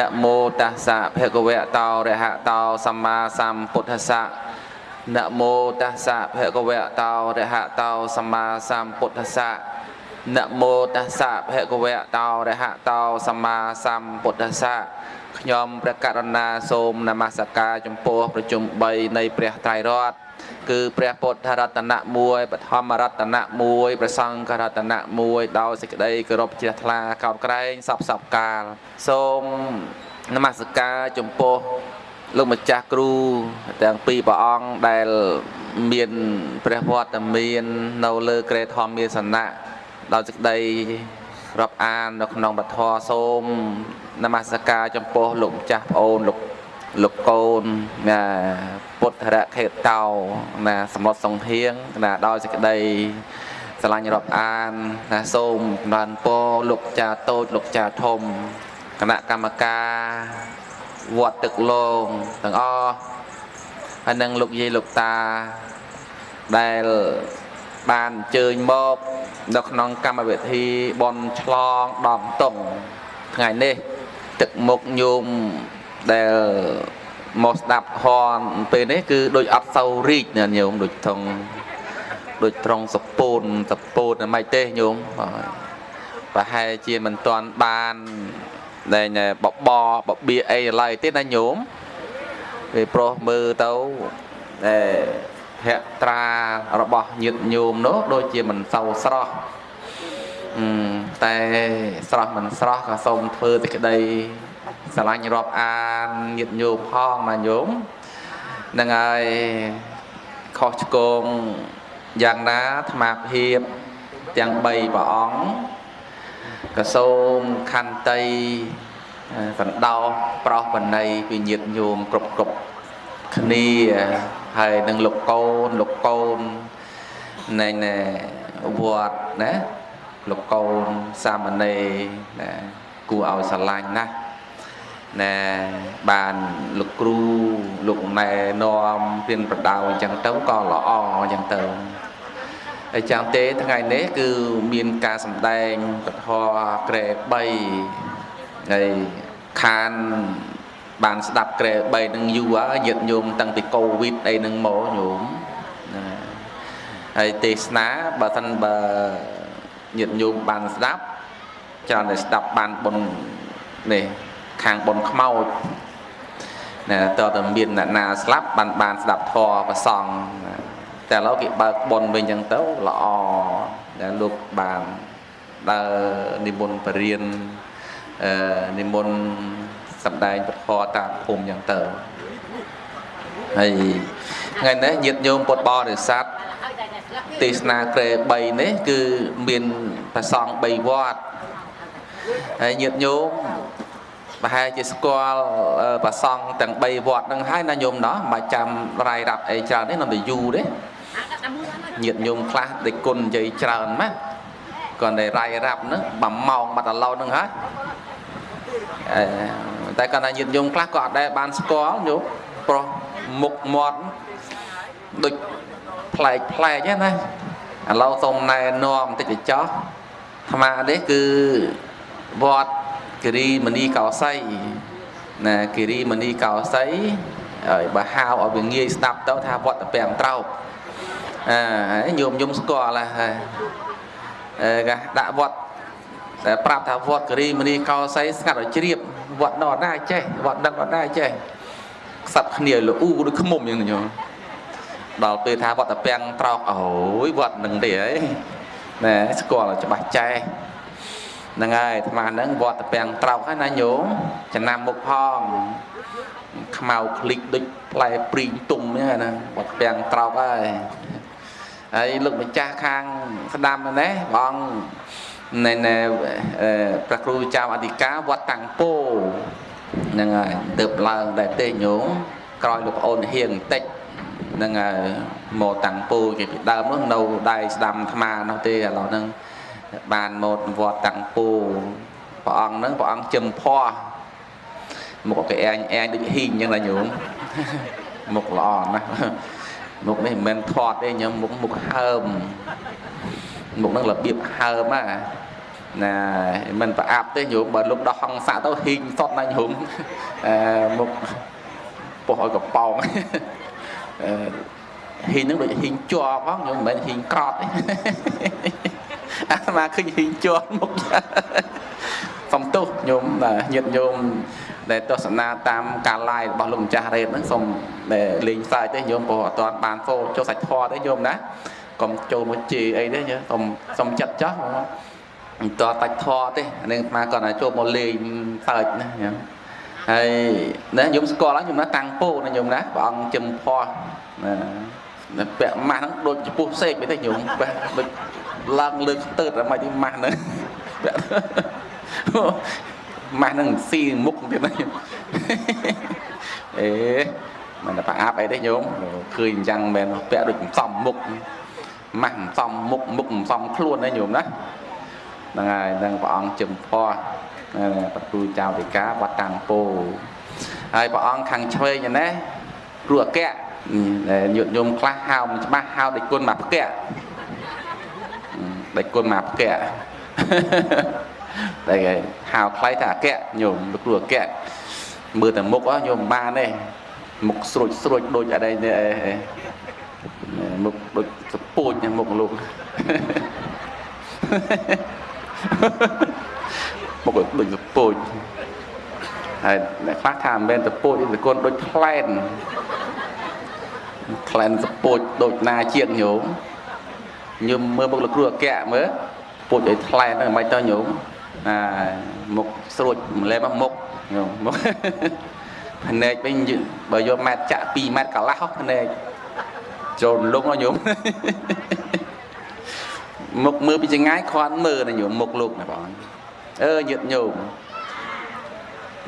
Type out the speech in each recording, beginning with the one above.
នមោតាសៈភគវៈតោរហតោសម្មាសម្ពុទ្ធស្សៈនមោតាសៈភគវៈតោរហតោសម្មាសម្ពុទ្ធស្សៈនមោតាសៈភគវៈតោរហតោសម្មាសម្ពុទ្ធស្សៈខ្ញុំព្រះករុណាសូមនមស្ការចំពោះប្រជុំ3នៃព្រះត្រៃរតន៍ គឺព្រះពុទ្ធរតនៈ1បឋមរតនៈ1ព្រះសង្ឃរតនៈ1ដោយសេចក្តីគោរពជ្រះថ្លាកោតក្រែងសពសពកាល សូមនមស្ការចំពោះលោកម្ចាស់គ្រូទាំងពីរព្រះអង្គដែលមានព្រះវត្តមាននៅលើក្រែធម្មមាសនៈដោយសេចក្តីរាប់អាននៅក្នុងពធសូមនមស្ការចំពោះលោកម្ចាស់ប្អូនលោកលោកកូនណា ពុទ្ធរខេតោណាសម្លុតសង្ហៀងណាដោយសេចក្តីស្រឡាញ់រាប់អានណាសូមបានពរលោកចាតូចលោកចាធំគណៈកម្មការវត្តទឹកលងទាំងអស់ហើយនឹងលោកយាយលោកតាដែលបានអញ្ជើញមកនៅក្នុងកម្មវិធីបន់ឆ្លងដំតុងថ្ងៃនេះទឹកមុខញោមដែល មកស្ដាប់ហនពេលនេះគឺដូចអត់សូវរីកណាញោមដូចត្រង់ដូចត្រង់សពូនសពូនមិនទេញោមប្រហែលជាមិនទាន់បានដែលបបបបៀអីឡើយទេណាញោមពេលប្រុសមើលទៅដែលភក្ត្រារបស់ញាតិញោមនោះដូចជាមិនសូវស្រស់តែស្រស់មិនស្រស់ក៏សូមធ្វើសេចក្តី ស្រឡាញ់រាប់អានញាតិញោមផងណាញោមនឹងហើយខុសឆ្គងយ៉ាងណាអាត្មាភាពទាំង3ព្រះអង្គក៏សូមខន្តីសន្តោសប្រោសបណីពីញាតិញោមគ្រប់គ្រប់គ្នាហើយនឹងលោកកូនលោកកូននៃវត្តណាលោកកូនសាមណេរណាគួរឲ្យស្រឡាញ់ណាស់ ណែបានលោកគ្រូលោកណែនាំព្រៀនប្រដៅអញ្ចឹងទៅក៏ល្អអញ្ចឹងទៅហើយចាំទេថ្ងៃនេះគឺមានការសម្ដែងពធក្រែ3ហើយខានបានស្ដាប់ក្រែ3នឹងយូរហើយញាតញោមតាំងពីកូវីដអីនឹងមកញោមណាហើយទេសនាបើសិនបើញាតញោមបានស្ដាប់ច្រើនតែស្ដាប់បានបុណ្យនេះ ខាងបុណ្យខ្មោចណាតើតើមានអ្នកណាស្លាប់បានបានស្ដាប់ធម៌ប្រសង់តែឥឡូវគេបើកបុណ្យវិញអញ្ចឹងទៅល្អដែលលោកបានដើរនិមន្តបរិញ្ញាអឺនិមន្តសម្ដែងពធតាមភូមិអញ្ចឹងទៅហើយថ្ងៃនេះញាតិញោមពុទ្ធបរិស័ទទេសនាក្រែ3នេះគឺមានប្រសង3វត្តហើយញាតិញោម ប្រហែលជាស្គាល់ប្រសង់ទាំង3វត្តហ្នឹងហើយណាញោមណោះមិនចាំរាយរាប់អីច្រើនទេនៅតែយូរទេញាតញោមខ្លះដេកគុណនិយាយច្រើនម៉ាគាត់តែរាយរាប់ហ្នឹង1ម៉ោងបាត់ឥឡូវហ្នឹងហើយតែគាត់ថាញាតញោមខ្លះក៏អត់ដែលបានស្គាល់ញោមប្រុសមុខមាត់ដូចប្លែកប្លែកណាឥឡូវសូមណែនាំបន្តិចទៅចោះអាត្មានេះគឺវត្ត គិរីមនីកោសីណាគិរីមនីកោសីហើយបើហៅឲ្យវាងាយស្ដាប់ទៅថាវត្តពាំងត្រោកអើញោមញោមស្គាល់ហើយអឺកាដាក់វត្តតែប្រាប់ថាវត្តគិរីមនីកោសីស្ងាត់ឲ្យជ្រាបវត្តនោះអត់ដែរចេះវត្តដឹងអត់ដែរចេះខ្សាប់គ្នាលូដូចខ្មុំយ៉ាងញោមដល់ពេលថាវត្តពាំងត្រោកអូយវត្តនឹងទេហីណែស្គាល់ច្បាស់ចេះ ហ្នឹងហើយអាត្មាហ្នឹងវត្តពាំងត្រោកហើយណាញោមចំណាំមុខផងខ្មៅคลิกដូចផ្លែព្រីងទុំហ្នឹងណាវត្តពាំងត្រោកហើយហើយលោកម្ចាស់ខាងស្ដាំណាបងនៃព្រះគ្រូចៅអធិការវត្តតាំងពោហ្នឹងហើយទៅឡើងដែរទេញោមក្រោយលោកប្អូនហៀងបន្តិចហ្នឹងហើយមកតាំងពូគេពីដើមនោះនៅដៃស្ដាំអាត្មានោះទេឥឡូវហ្នឹង បានមកវត្តតាំងពូព្រះអង្គហ្នឹងព្រះអង្គជឹមភ័ស្មុខគេអែងអែងដូចហ៊ីងអញ្ចឹងណាញោមមុខល្អណាស់មុខនេះមិនមែនធាត់ទេញោមមុខមុខហើមមុខហ្នឹងរបៀបហើមណាណាមិនប្រអាប់ទេញោមបើលោកដោះហង្ស័កទៅហ៊ីងសុតណាញោមអឺមុខពោះឲ្យកប៉ោងអឺហ៊ីងនឹងដូចហ៊ីងជាប់ផងញោមមិនមែនហ៊ីងក្រត់ទេ អាត្មាឃើញហ៊ីងជាប់មុខសំទោសញោមញាតញោមដែលទស្សនាតាមការ live របស់លោកម្ចាស់រ៉េតហ្នឹងសូមលេងផ្សាយទេញោមព្រោះអត់ទាន់បានចូលចូលសាច់ធម៌ទេញោមណាកុំចូលមកជេរអីទេញោមសូមសូមចិត្តចោះមិនតតាច់ធរទេនឹងអាគាត់តែចូលមកលេងសើចណាញោមហើយណាញោមស្គាល់ញោមណាតាំងពោណាញោមណាព្រះអង្គចំផោះណាពាក់ម៉ាស់ហ្នឹងដូចចំពោះសេកទៅញោមបែបដូច ឡើងលើខ្ទើតតែមិនទីម៉ាស់ហ្នឹងពាក់ម៉ាស់ហ្នឹងស៊ីមុខទៀតណាអេមិនតែប្រអាប់អីទេញោមឃើញអញ្ចឹងមែនពាក់ដូចសំមុខម៉ាស់សំមុខមុខសំខ្លួនណាញោមណាហ្នឹងហើយនឹងព្រះអង្គជំផោះប្រទូចៅវិការវត្តតាំងពោហើយព្រះអង្គខាងឆ្វេងណាគ្រូអគ្គដែលញាតិញោមខ្លះហៅមិនច្បាស់ហៅដេចគុណមកផ្គៈ ដេចគុណមកផ្គៈតែគេហៅខ្លៃថាអគ្គញោមលោកគ្រូអគ្គមើលតែមុខញោមបានទេមុខស្រួចស្រួចដូចអីនេះមុខដូចសពូចមុខលោកមុខដូចសពូចហើយអ្នកខ្លះថាមិនមែនសពូចទេគុណដូចថ្លែនថ្លែនសពូចដូចណាជាងញោម ញោមមើលមុខលោកគ្រូអគ្គមើលពូចឲ្យថ្លែនហ្នឹងមិនទៅញោមអាមុខស្រួចម្លែមកមុខញោមមុខភ្នែកវិញបើយកម៉ែត្រចាក់2ម៉ែត្រកន្លះភ្នែកចូលលងញោមមុខមើលពីចងាយគ្រាន់មើលណាញោមមុខលោកណាបងអឺញាតញោម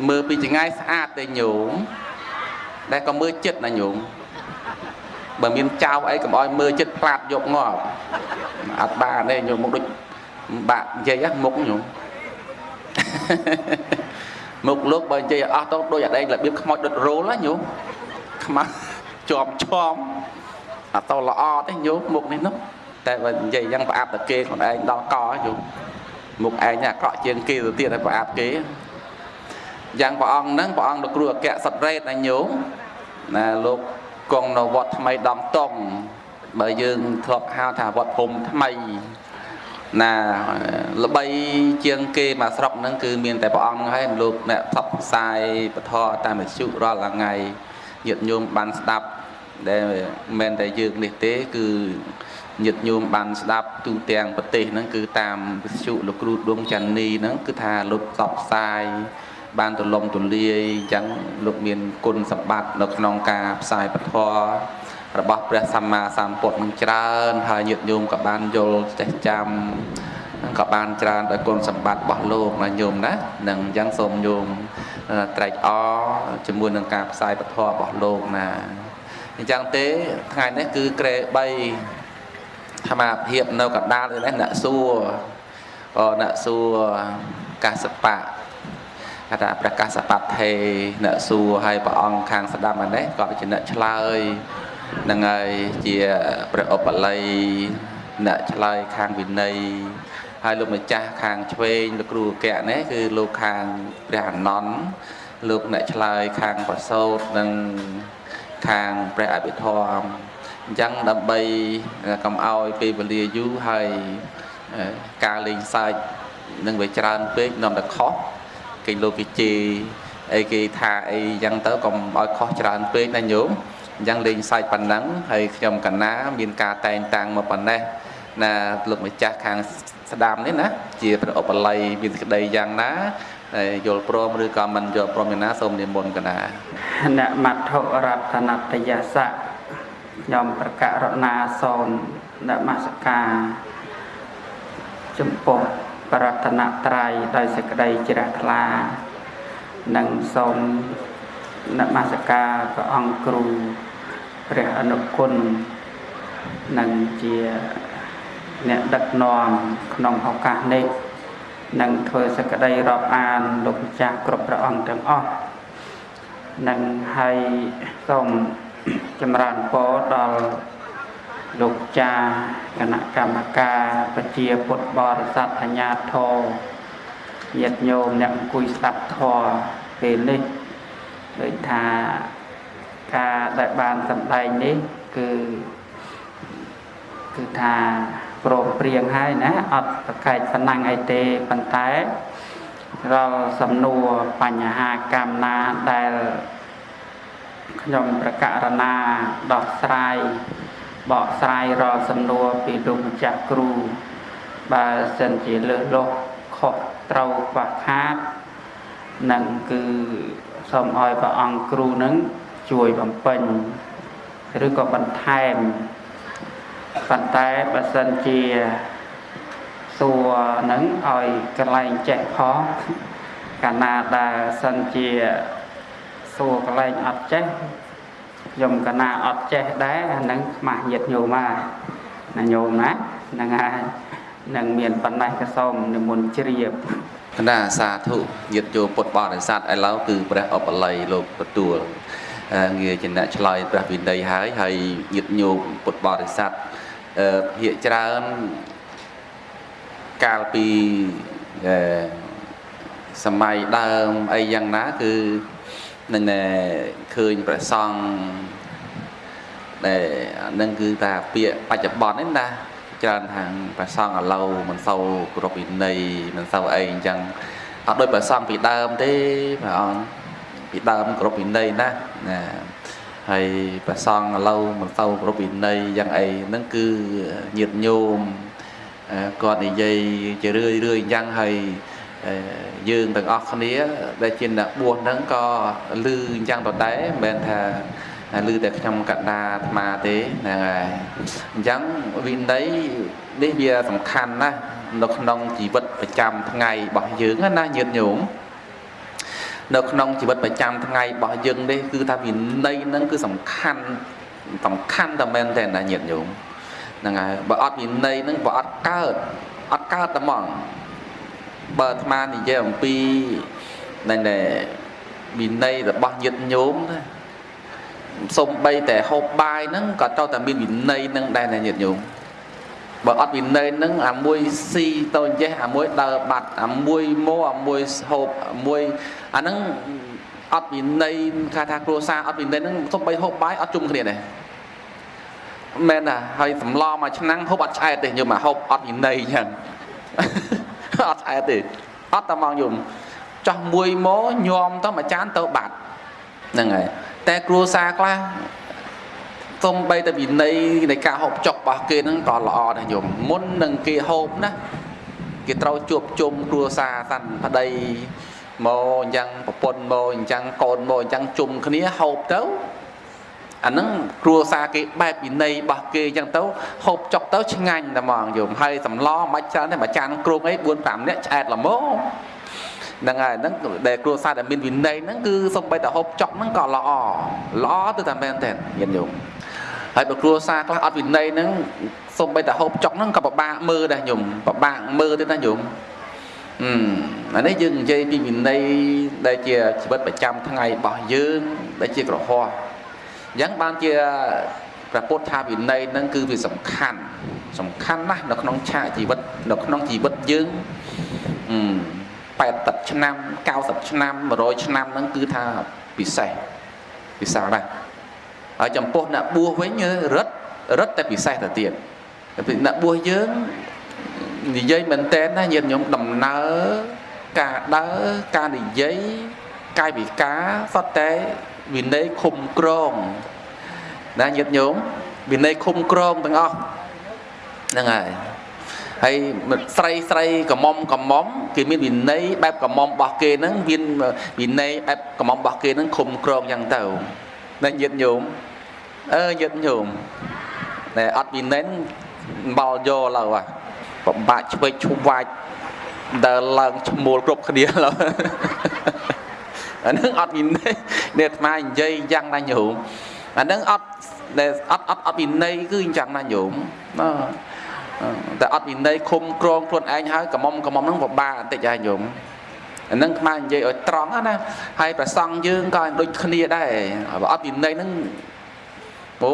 មើលពីចងាយស្អាតទេញោមដែលក៏មើលចិត្តណាញោម បើមានចៅអីកុំឲ្យមើលចិត្តផ្លាត់យកងាប់អត់បានទេញោមមុខដូចបាក់និយាយមុខញោមមុខលោកបើនិយាយអស់ទៅដូចអាដែងរបៀបខ្មោចដុតរោលណាញោមខ្មាស់ជាប់ឈំអត់តល្អទេញោមមុខនេះនោះតែបើនិយាយយ៉ាងប្រអាប់តែគេខ្លួនឯងដល់កយូមុខឯងអាក្រក់ជាងគេទៅទៀតហើយប្រអាប់គេយ៉ាងព្រះអង្គហ្នឹងព្រះអង្គលោកគ្រូអគ្គសត្រេតណាញោមណាលោក គង់នៅវត្តថ្មីដំតុងបើយើងធ្លាប់ហៅថាវត្តភូមិថ្មីណាល្បីជាងគេមកស្រុកហ្នឹងគឺមានតែព្រះអង្គហើយលោកអ្នកផ្សព្វផ្សាយពធតាមវិទ្យុរាល់ថ្ងៃញាតិញោមបានស្ដាប់ដែលមិនមែនតែយើងនេះទេ គឺញាតិញោមបានស្ដាប់ទូទាំងប្រទេសហ្នឹងគឺតាមវិទ្យុលោកគ្រូដួងច័ន្ទនីហ្នឹងគឺថាលោកផ្សព្វផ្សាយ បានទលំទលាយអញ្ចឹងលោកមានគុណសម្បត្តិនៅក្នុងការផ្សាយពធរបស់ព្រះសម្មាសម្ពុទ្ធនឹងច្រើនហើយញាតិញោមក៏បានយល់ចេះចាំក៏បានច្រើនដោយគុណសម្បត្តិរបស់លោកណាញោមណានឹងអញ្ចឹងសូមញោមត្រេកអរជាមួយនឹងការផ្សាយពធរបស់លោកណាអញ្ចឹងទេថ្ងៃនេះគឺក្រេ3ធម្មភាពនៅកណ្ដាលនេះអ្នកសួរក៏អ្នកសួរកាសបៈ គេថាព្រះកាសបៈថេអ្នកសួរឲ្យព្រះអង្គខាងស្ដាប់នេះក៏ជាអ្នកឆ្លើយនឹងហើយជាព្រះឧបល័យអ្នកឆ្លើយខាងវិន័យហើយលោកម្ចាស់ខាងឆ្វេងលោកគ្រូអគ្គនេះគឺលោកខាងព្រះអនន្តលោកអ្នកឆ្លើយខាងប្រសោតនិងខាងព្រះអភិធម្មអញ្ចឹងដើម្បីកុំឲ្យពេលវេលាយូរហើយការលេងសើចនឹងវាច្រើនពេកនាំតែខុស គេលោកគេជេរអីគេថាអីអញ្ចឹងទៅកុំឲ្យខុសច្រើនពេកណាញោមអញ្ចឹងលេងសើចប៉ុណ្ណឹងហើយខ្ញុំកណាមានការតែងតាំងមកប៉ុណ្ណេះណាលោកម្ចាស់ខាងស្ដាំនេះណាជាព្រះឧបល័យមានសេចក្តីយ៉ាងណាយល់ព្រមឬក៏មិនយល់ព្រមយ៉ាងណាសូមនិមន្តកណាអ្នកមត្ថុរតនតយស័កខ្ញុំប្រកាសរណាសូននមស្ការចំពោះ ប្រតនត្រ័យដោយសេចក្តីជ្រះថ្លានិងសូមនមស្ការព្រះអង្គគ្រូព្រះអនុគុណនិងជាអ្នកដឹកនាំក្នុងឱកាសនេះនឹងធ្វើសក្តីរាប់អានលោកម្ចាស់គ្រប់ព្រះអង្គទាំងអស់និងហើយសូមចម្រើនពរដល់ លោកចាគណៈកម្មការប្រជាពុទ្ធបរិស័ទអញ្ញាធរញាតិញោមអ្នកអង្គុយស្ដាប់ធម៌ពេលនេះដូចថាការដែលបានសម្ដែងនេះគឺគឺថាព្រមព្រៀងហើយណាអត់ប្រកែកសំណាំងអីទេប៉ុន្តែរាល់សំណួរបញ្ហាកម្មណាដែលខ្ញុំប្រកាសណាដោះស្រាយ បកស្រាយរាល់សំណួរពីលោកម្ចាស់គ្រូបើសិនជាលើសលោះខុសត្រូវខ្វះខាតនឹងគឺសូមឲ្យព្រះអង្គគ្រូនឹងជួយបំពេញឬក៏បន្ថែមប៉ុន្តែបើសិនជាសួរនឹងឲ្យកន្លែងចេះផងកាលណាដែលសិនជាសួរកន្លែងអត់ចេះ ខ្ញុំកណាអត់ចេះដែរអានឹងខ្មាស់ញាតញោមហើយណាញោមណាហ្នឹងហើយនឹងមានប៉ុណ្ណេះក៏សូមនិមន្តជ្រាបកណាសាធុញាតយោពុទ្ធបរិស័ទឥឡូវគឺព្រះអបល័យលោកទទួលងារជាអ្នកឆ្លើយព្រះវិន័យហើយហើយញាតញោមពុទ្ធបរិស័ទអឺភាកច្រើនកាលពីសម័យដើមអីយ៉ាងណាគឺ នឹងឃើញព្រះសង្ឃដែលនឹងគឺថាពាក្យបច្ចុប្បន្ននេះណាច្រើនខាងព្រះសង្ឃឥឡូវមិនសូវគ្រប់វិន័យមិនសូវអីអញ្ចឹងអត់ដូចព្រះសង្ឃពីដើមទេព្រះអង្គពីដើមគ្រប់វិន័យណាណាហើយព្រះសង្ឃឥឡូវមិនសូវគ្រប់វិន័យយ៉ាងអីហ្នឹងគឺញាតញោមគាត់និយាយជារឿយរឿយអញ្ចឹងហើយ យើងទាំងអស់គ្នា ដែលជាអ្នកបួសហ្នឹងក៏លឺអញ្ចឹងដដែលមិនមែនថាលឺតែខ្ញុំកណ្ដាអាត្មាទេហ្នឹងហើយអញ្ចឹងវិន័យនេះវាសំខាន់ណាស់នៅក្នុងជីវិតប្រចាំថ្ងៃរបស់យើងណាញាតិញោមនៅក្នុងជីវិតប្រចាំថ្ងៃរបស់យើងនេះគឺថាវិន័យហ្នឹងគឺសំខាន់សំខាន់តែមែនទេណាញាតិញោមហ្នឹងហើយបើអត់វិន័យហ្នឹងបើអត់កើតអត់កើតតែហ្មង បើអាត្មានិយាយអំពីនៅនៃវិន័យរបស់ញាតិញោមណាសំបីតែហូបបាយហ្នឹងក៏ត្រូវតែមានវិន័យហ្នឹងដែរណាញាតិញោមបើអត់វិន័យហ្នឹងអាមួយស៊ីតូចចេះអាមួយដើរបាត់អាមួយមកអាមួយហូបអាមួយអាហ្នឹងអត់វិន័យថាថាគ្រួសារអត់វិន័យហ្នឹងសំបីហូបបាយអត់ជុំគ្នាដែរមែនណាហើយសម្លមួយឆ្នាំងហូបអត់ឆ្អែតទេញោមមកហូបអត់វិន័យអញ្ចឹង អត់ឆ្អែតទេអត់តែមកយំចោះមួយមកញោមទៅមួយចានទៅបាត់ហ្នឹងហើយតែគ្រួសារខ្លះទំបីតែវិន័យនៃការហូបចុករបស់គេហ្នឹងក៏ល្អដែរញោមមុននឹងគេហូបណាគេត្រូវជួបជុំគ្រួសារសាន់ប្តីមកអញ្ចឹងប្រពន្ធមកអញ្ចឹងកូនមកអញ្ចឹងជុំគ្នាហូបទៅ អាហ្នឹងគ្រួសារគេបែបវិន័យរបស់គេអញ្ចឹងទៅហូបចុកទៅឆ្ងាញ់តែហ្មងយំហើយសម្លមិនច្រើនទេមួយចានគ្រុងអី4 5នាក់ឆ្អែតល្មមហ្នឹងហើយហ្នឹងដែលគ្រួសារដែលមានវិន័យហ្នឹងគឺសំបីតែហូបចុកហ្នឹងក៏ល្អល្អទៅតែមែនទេញាតិញោមហើយបើគ្រួសារខ្លះអត់វិន័យហ្នឹងសំបីតែហូបចុកហ្នឹងក៏ពិបាកមើលដែរញោមពិបាកមើលទេណាញោមអឺអានេះយើងនិយាយពីវិន័យដែលជាជីវិតប្រចាំថ្ងៃរបស់យើងដែលជាក្រហម អញ្ចឹងបានជាព្រះពុទ្ធថាវិន័យហ្នឹងគឺវាសំខាន់សំខាន់ណាស់នៅក្នុងឆាកជីវិតនៅក្នុងជីវិតយើង80ឆ្នាំ90ឆ្នាំ100ឆ្នាំហ្នឹងគឺថាពិសេសពិសេសណាស់ហើយចំពោះអ្នកបួសវិញរឹតរឹតតែពិសេសទៅទៀតអ្នកបួសយើងនិយាយមែនតើណាញាតិញោមដំណើរការដើរការនិយាយកាយវិការសតតែ វិន័យឃុំក្រងណាញាតិញោមវិន័យឃុំក្រងទាំងអស់ហ្នឹងហើយហើយស្រីស្រីកមុំកមុំគេមានវិន័យបែបកមុំរបស់គេហ្នឹងមានវិន័យបែបកមុំរបស់គេហ្នឹងឃុំក្រងយ៉ាងទៅណាញាតិញោមអើញាតិញោមតែអត់វិន័យបល់យកឡើយពិបាកឆ្វេងឈុំវាច់ដើរឡើងឈ្មោលគ្រប់គ្នាឡើយ អានឹងអត់វិន័យនេះអាត្មានិយាយយ៉ាងណាញោមអានឹងអត់ដែលអត់អត់អត់វិន័យគឺអញ្ចឹងណាញោមណាតែអត់វិន័យឃុំក្រងខ្លួនឯងហើយកមុំកមុំហ្នឹងពិបាកបន្តិចហើយញោមអានឹងខ្មែរនិយាយឲ្យត្រង់ណាហើយប្រសង់យើងក៏ដូចគ្នាដែរបើអត់វិន័យហ្នឹងអូ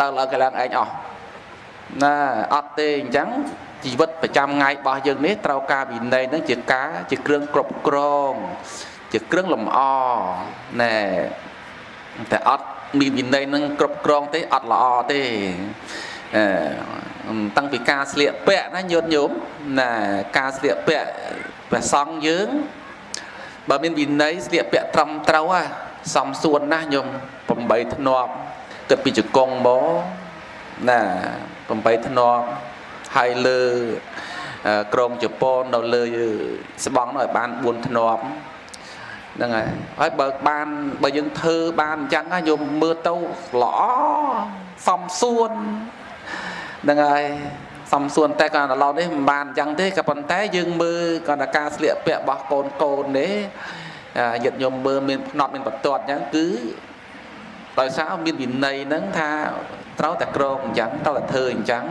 ដើរឡើងកឡើងឯងអស់ណាអត់ទេអញ្ចឹងជីវិតប្រចាំថ្ងៃរបស់យើងនេះត្រូវការវិន័យនឹងជាការជាគ្រឿងគ្រប់គ្រង ជាគ្រឿងលម្អណែតែអត់មានវិន័យនឹងគ្រប់គ្រងទេអត់ល្អទេអឺតាំងពីការស្លៀកពាក់ណាញោតញោមណាការស្លៀកពាក់ព្រះសង្ឃយើងបើមានវិន័យស្លៀកពាក់ត្រឹមត្រូវហ่ะសំសួនណាស់ញោម8ធ្នាប់គិតពីជង្គង់មកណា8ធ្នាប់ហើយលើក្រមជប៉ុននៅលើស្បង់នោះឲ្យបាន4ធ្នាប់ ហ្នឹងហើយហើយបើបានបើយើងធ្វើបានអញ្ចឹងណាយកមើលទៅល្អសំសួនហ្នឹងហើយសំសួនតែក៏ដល់ឡនេះមិនបានអញ្ចឹងទេក៏ប៉ុន្តែយើងមើលគាត់ថាការស្លៀកពាក់របស់កូនកូននេះយិត្តញោមមើលមានផ្នត់មានបន្ទាត់អញ្ចឹងគឺដោយសារមានវិន័យហ្នឹងថាត្រូវតែក្រងអញ្ចឹងត្រូវតែធ្វើអញ្ចឹង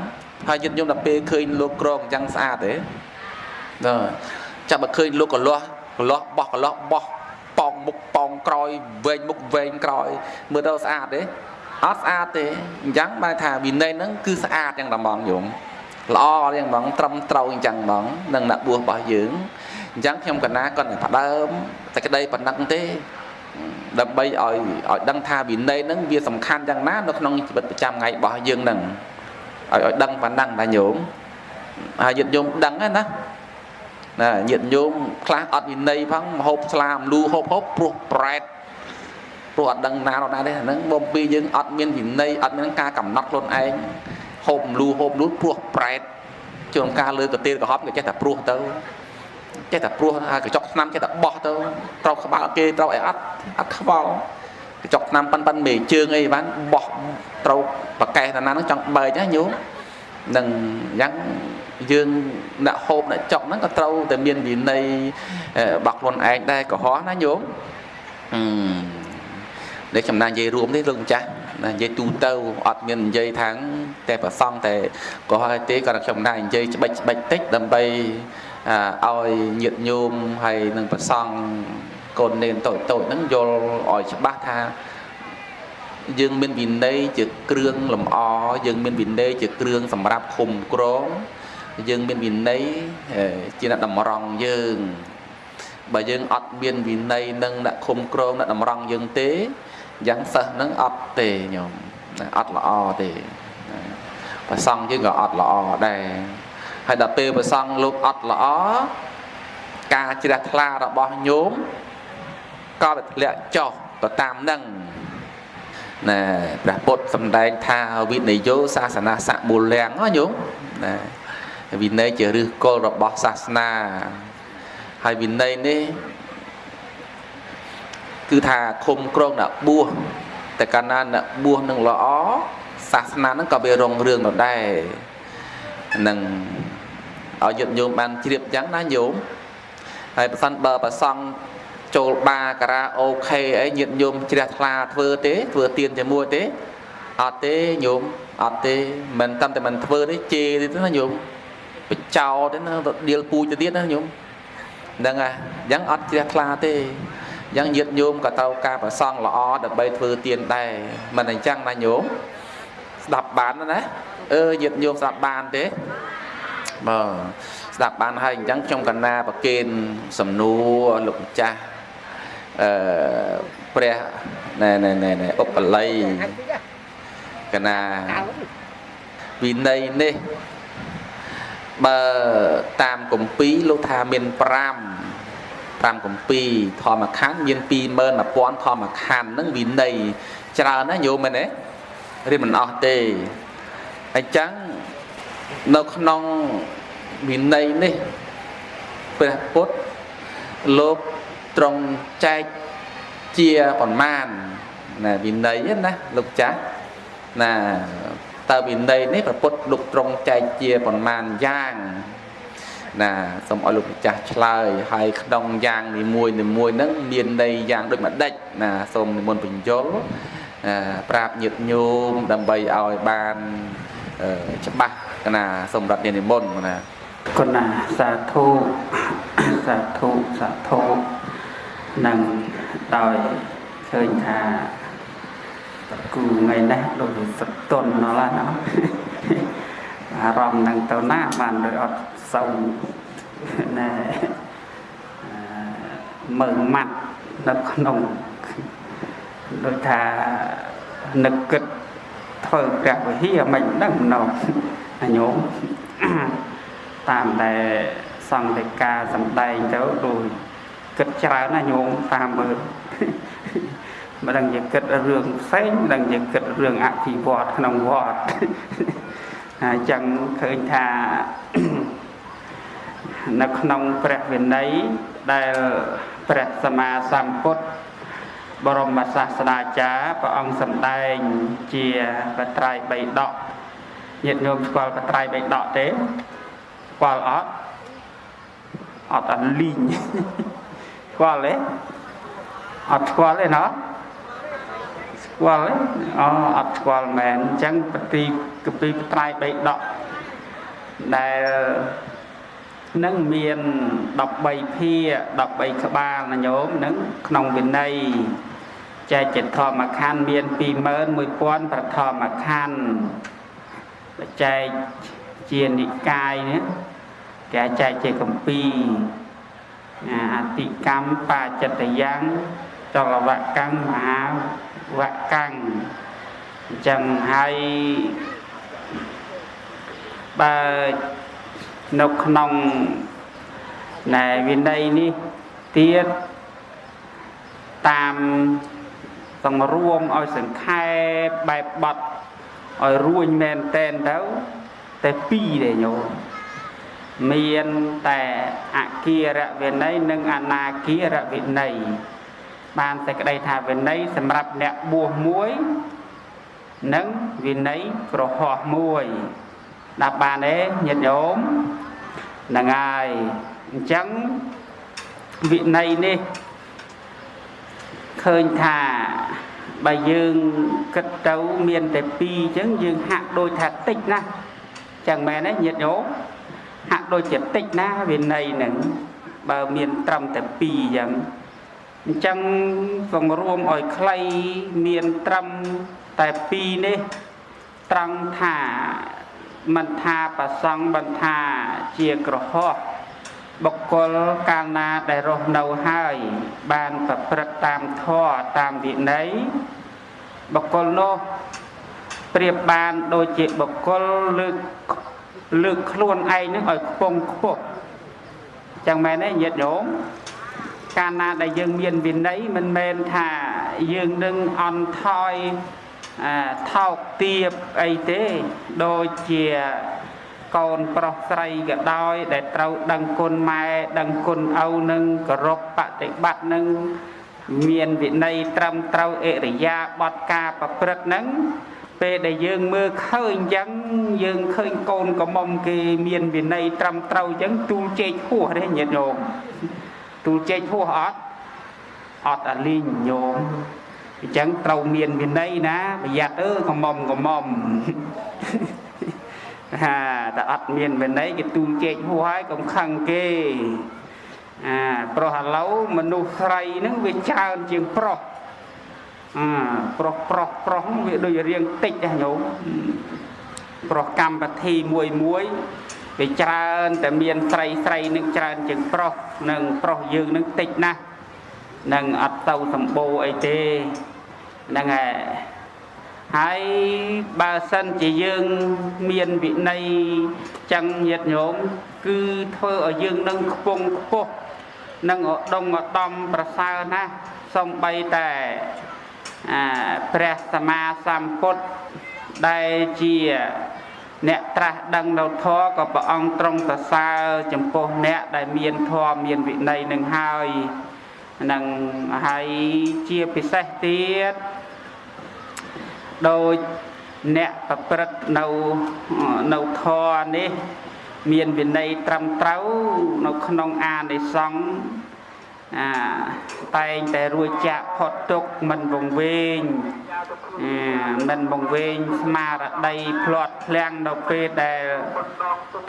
ហើយយិត្តញោមដល់ពេលឃើញលោកក្រងអញ្ចឹងស្អាតទេបាទចាប់បើឃើញលោកកលាស់កលាស់បោះកលាស់បោះ ប៉ោងមុខប៉ោងក្រោយវែងមុខវែងក្រោយមើលទៅស្អាតទេអត់ស្អាតទេអញ្ចឹងបានថាវិន័យហ្នឹងគឺស្អាតយ៉ាងតែហ្មងយំល្អយ៉ាងហ្មងត្រឹមត្រូវអញ្ចឹងហ្មងនឹងអ្នកបួសរបស់យើងអញ្ចឹងខ្ញុំកណាគាត់តែផ្ដើមតែក្តីប៉ុណ្ណឹងទេដើម្បីឲ្យឲ្យដឹងថាវិន័យហ្នឹងវាសំខាន់យ៉ាងណានៅក្នុងជីវិតប្រចាំថ្ងៃរបស់យើងហ្នឹងឲ្យឲ្យដឹងប៉ុណ្ណឹងដែរញោមហើយញាតិញោមដឹងណា ណាញាតិញោមខ្លះអត់វិន័យផងមហូបស្លាមលូហូបហូបព្រោះប្រែតព្រោះអត់ដឹងណាដល់ណាទេហ្នឹងបំពីយើងអត់មានវិន័យអត់មានការកំណត់ខ្លួនឯងហូបលូហូបលូព្រោះប្រែតជួនកាលលើកទេលកំហប់ក៏ចេះតែព្រោះទៅចេះតែព្រោះហើយកញ្ចក់ឆ្នាំចេះតែបោះទៅត្រូវក្បាលគេត្រូវអីអត់អត់ខ្វល់កញ្ចក់ឆ្នាំប៉ិនប៉ិនមេជើងអីបានបោះត្រូវប្រកេះតាណាហ្នឹងចង់បែកណាញោមនឹងយ៉ាង យើងអ្នកហូបអ្នកចុកហ្នឹងក៏ត្រូវតែមានវិន័យរបស់ខ្លួនឯងដែរកុហកណាញោមអឺនេះចំណាននិយាយរួមទេលោកម្ចាស់ណានិយាយទូទៅអត់មាននិយាយខាងតែប្រសងតែក៏ហើយទេគាត់ខ្ញុំដែរនិយាយច្បិចច្បិចតិចដើម្បីឲ្យញាតញោមហើយនឹងប្រសងកូននេនតូចតូចហ្នឹងយល់ឲ្យច្បាស់ថាយើងមានវិន័យជាគ្រឿងលម្អយើងមានវិន័យជាគ្រឿងសម្រាប់ឃុំក្រង យើងមានវិន័យជាអ្នកតម្រង់យើងបើយើងអត់មានវិន័យនឹងអ្នកឃុំក្រងអ្នកតម្រង់យើងទេយ៉ាងសិស្សនឹងអត់ទេញោមអត់ល្អទេប្រសង់យើងក៏អត់ល្អដែរហើយដល់ពេលប្រសង់លោកអត់ល្អការជ្រះថ្លារបស់ញោមក៏វាធ្លាក់ចុះទៅតាមនឹងណាព្រះពុទ្ធសម្ដែងថាវិនយោសាសនាសមូលំណាញោមណា វិន័យជាឫសគល់របស់សាសនា ហើយវិន័យនេះគឺថាឃុំក្រងអ្នកបួសតែកាលណាអ្នកបួសនឹងល្អសាសនាហ្នឹងក៏វារុងរឿងដដែលនឹងឲ្យយត់ញោមបានជ្រាបចឹងណាញោមហើយប្រសិនបើប្រសង់ចូលបាការ៉ាអូខេអីញាតញោមជ្រះថ្លាធ្វើទេធ្វើទៀនជាមួយទេអត់ទេញោមអត់ទេមិនតាមតែមិនធ្វើទេជេរទេណាញោម បចោទេណាទៅដៀលពូជទៅទៀតណាញោមហ្នឹងហើយអញ្ចឹងអត់ជ្រះថ្លាទេអញ្ចឹងញាតញោមក៏ត្រូវការប្រសង់ល្អដើម្បីធ្វើទៀនដែរមិនអញ្ចឹងណាញោមស្ដាប់បានណាអឺញាតញោមស្ដាប់បានទេបាទស្ដាប់បានហើយអញ្ចឹងខ្ញុំកណាប្រគេនសំណួរលោកម្ចាស់អឺព្រះណែណែណែណែឧបល័យកណាវិន័យនេះ បើតាមគម្ពីរលោកថាមាន5 5គម្ពីរធម្មខណ្ឌមាន21000ធម្មខណ្ឌហ្នឹងវិន័យច្រើនណាញោមមែនទេរៀនមិនអស់ទេអញ្ចឹងនៅក្នុងវិន័យនេះព្រះពុទ្ធលោកត្រង់ចែកជាប្រមាណណាវិន័យណាលោកចាស់ណា តើវិន័យនេះព្រះពុទ្ធលោកត្រង់ចែកជាប្រមាណយ៉ាងណាសូមឲ្យលោកម្ចាស់ឆ្លើយហើយក្នុងយ៉ាងនីមួយនីមួយហ្នឹងមានន័យយ៉ាងដូចម្ដេចណាសូមនិមន្តបញ្យលប្រាប់ញាតញោមដើម្បីឲ្យបានច្បាស់ណាសូមរតនានិមន្តណាគុណណាសាធុសាធុសាធុនឹងដោយឃើញថា គូថ្ងៃនេះដូចសតុនណោះណាអារម្មណ៍នឹងទៅណាបានដោយអត់សូវណែមើលម៉ាត់នៅក្នុងដូចថានឹកគិតធ្វើព្រះវិហារមិនដឹងណោះអញោមតាមដែលសង្ឃិកាសំដែងទៅដូចគិតច្រើនណាញោមតាមមើល មិនដឹងជាគិតរឿងផ្សេងមិនដឹងជាគិតរឿងអភិវឌ្ឍក្នុងវត្តហើយចឹងឃើញថានៅក្នុងព្រះវិន័យដែលព្រះសម្មាសម្ពុទ្ធបរមសាស្តាចារ្យព្រះអង្គសម្ដែងជាបត្រៃបីដកញាតិញោមស្គាល់បត្រៃបីដកទេស្គាល់អត់អត់អាលីងស្គាល់ទេអត់ស្គាល់ទេណោះ ស្គាល់ទេអូអត់ស្គាល់មែនអញ្ចឹងបទីកពីបត្រៃបីដកដែលនឹងមាន13ភា13ក្បាលណាញោមនឹងក្នុងវិន័យចែកជាធម្មខណ្ឌមាន21000ប្រធម្មខណ្ឌចែកជានិកាយនេះគេចែកជាកម្ពីអតិកម្មបាចិត្តយ៉ាងចលវកម្មមហា វកម្មអញ្ចឹងហើយបើនៅក្នុងណែវិន័យនេះទៀតតាមសង្រួមឲ្យសង្ខេបបែបបត់ឲ្យរួញមែនតែនទៅតែពីរទេញោមមានតែអគារវិន័យនិងអនាគារវិន័យ បានសេចក្តីថាវិន័យសម្រាប់អ្នកបួសមួយនិងវិន័យក្រហោះមួយដាក់បានទេញាតិញោមហ្នឹងហើយអញ្ចឹងវិន័យនេះឃើញថាបើយើងគិតទៅមានតែ2អញ្ចឹងយើងហាក់ដូចថាតិចណាស់ចឹងមែនទេញាតិញោមហាក់ដូចជាតិចណាវិន័យហ្នឹងបើមានត្រឹមតែ2អញ្ចឹង អញ្ចឹងសង្រួមឲ្យខ្លីមានត្រឹមតែ2នេះត្រង់ថាមិនថាប្រសង់មិនថាជាក្រហោះបុគ្គលកាលណាដែលរស់នៅហើយ បានប្រព្រឹត្តតាមធម៌តាមវិន័យបុគ្គលនោះប្រៀបបានដូចជាបុគ្គលលើកលើកខ្លួនឯងនឹងឲ្យខ្ពង់ខ្ពស់ចឹងមែនទេញាតិញោម កាលណាដែលយើងមានវិន័យមិនមែនថាយើងនឹងអន់ថយថោកទាបអីទេដូចជាកូនប្រុសស្រីក៏ដោយដែលត្រូវដឹងគុណម៉ែដឹងគុណឪនឹងគោរពបប្រតិបត្តិនឹងមានវិន័យត្រឹមត្រូវអរិយាបទការប្រព្រឹត្តនឹងពេលដែលយើងមើលឃើញអញ្ចឹងយើងឃើញកូនកំមុំគេមានវិន័យត្រឹមត្រូវអញ្ចឹងទូលជែកហួសទេញាតិញោម ទូលជែកហួសអត់អត់អាលីងញោមអញ្ចឹងត្រូវមានវិន័យណាប្រយ័ត្នអើកំមុំកំមុំហាតែអត់មានវិន័យគេទូលជែកហួសហើយកុំខឹងគេអាប្រុសឥឡូវមនុស្សស្រីហ្នឹងវាច្រើនជាងប្រុសអាប្រុសប្រុសប្រុសវាដូចរៀងតិចណាញោមប្រុសកម្មវិធីមួយមួយ វាច្រើនតែមានស្រីស្រីនឹងច្រើនជាងប្រុសនិងប្រុសយើងនឹងតិចណាស់នឹងអត់ទៅសម្បូរអីទេហ្នឹងហើយហើយបើសិនជាយើងមានវិន័យចឹងញាតញោមគឺធ្វើឲ្យយើងនឹងខ្ពង់ខ្ពស់នឹងឧត្តមឧត្តមប្រសើរណាស់សំបីតែអាព្រះសម្មាសម្ពុទ្ធដែលជា អ្នកត្រាស់ដឹងនៅធម៌ក៏ព្រះអង្គទ្រង់សរសើរចំពោះអ្នកដែលមានធម៌មានវិន័យនឹងហើយនឹងហើយជាពិសេសទៀតដោយអ្នកប្រព្រឹត្តនៅនៅធរនេះ មានវិន័យត្រឹមត្រូវនៅក្នុងអានិសង្ឃអាតែងតែរួចចាក់ផុតទុកមិនវង្វេង មិនវង្វេងស្មារតីផ្្លាត់ភ្លាំងនៅពេលដែល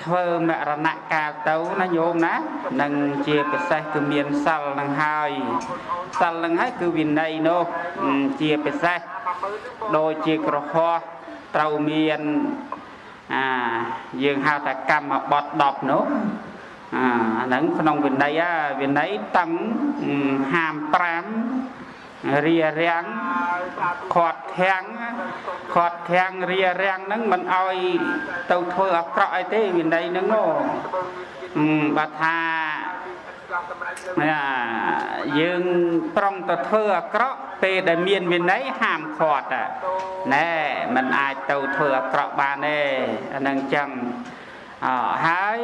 ធ្វើមរណកាលទៅណាញោមណានឹងជាពិសេសគឺមានសិលនឹងហើយសិលនឹងហើយគឺវិន័យនោះជាពិសេសដូចជាក្រហោះត្រូវមានអាយើងហៅថាកម្មបត់10នោះអាអាហ្នឹងក្នុងវិន័យវិន័យតឹងហាម5 រារាំងខាត់ធាំងខាត់ធាំងរារាំងហ្នឹងមិនអោយទៅធ្វើអាក្រក់អីទេវិន័យហ្នឹងនោះបើថាយើងប្រុងទៅធ្វើអាក្រក់ពេលដែលមានវិន័យហាមឃាត់ណែมันអាចទៅធ្វើអាក្រក់បានទេអានឹងចឹងអហើយ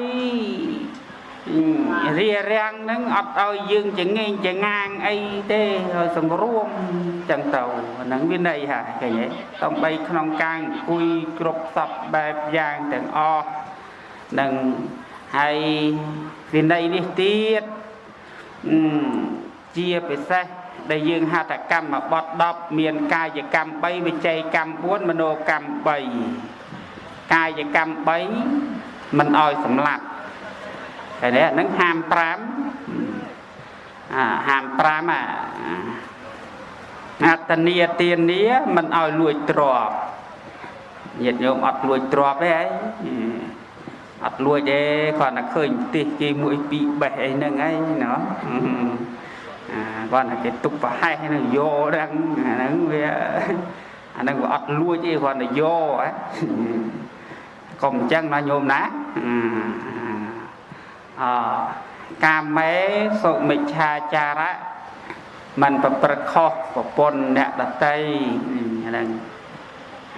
រារាំងនឹងអត់ឲ្យយើងចងេងចងាងអីទេឲ្យសង្រួមចឹងទៅអានឹងវិន័យហាឃើញទេតំបីក្នុងការអង្គុយគ្រប់សពបែបយ៉ាងទាំងអស់នឹងហើយវិន័យនេះទៀតជាពិសេសដែលយើងហត្ថកម្មបត់10មានកាយកម្ម3វិច័យកម្ម4មនោកម្ម3កាយកម្ម3មិនអោយសម្លាប់ តែនេះហ្នឹងហាម5អាហាម5អាអត្តនីទានាមិនអោយលួចទ្រព្យញាតិញោមអត់លួចទ្រព្យទេហីអត់លួចទេគាត់តែឃើញផ្ទះគេមួយពីរបេះអីហ្នឹងឯងណោះគាត់តែគេទុកប្រហែសហ្នឹងយកហ្នឹងអាហ្នឹងវាអាហ្នឹងវាអត់លួចទេគាត់តែយកហ៎កុំអញ្ចឹងណាញោមណា អកាមេសុមិច្ឆាចារៈมันប្រព្រឹត្តខុសប្រពន្ធអ្នកដតីហ្នឹង